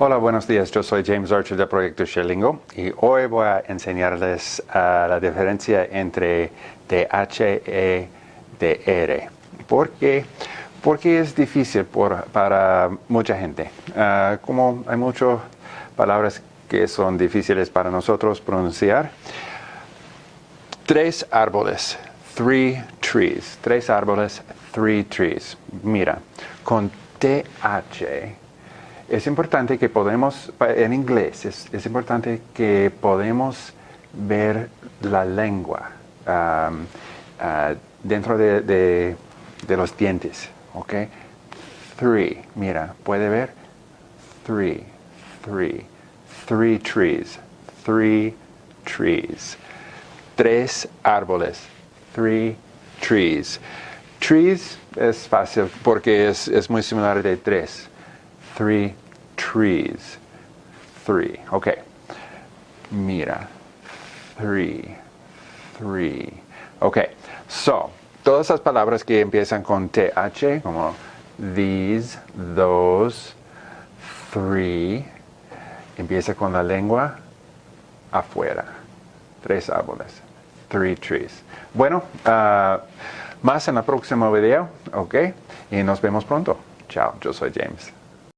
Hola, buenos días. Yo soy James Archer del proyecto Sherlingo y hoy voy a enseñarles uh, la diferencia entre y DR. ¿Por qué? Porque es difícil para mucha gente. Uh, como hay muchas palabras que son difíciles para nosotros pronunciar. Tres árboles, three trees. Tres árboles, three trees. Mira, con TH es importante que podemos, en inglés, es, es importante que podemos ver la lengua uh, dentro de, de, de, los dientes, ¿ok? Three, mira, ¿puede ver? Three, three, three trees, three trees. Tres árboles, three trees. Trees es fácil porque es, es muy similar de tres three trees. Three. Okay. Mira. Three. Three. Okay. So, todas esas palabras que empiezan con TH, como these, those, three, empieza con la lengua afuera. Tres árboles. Three trees. Bueno, uh, más en el próximo video, ¿ok? Y nos vemos pronto. Chao, yo soy James.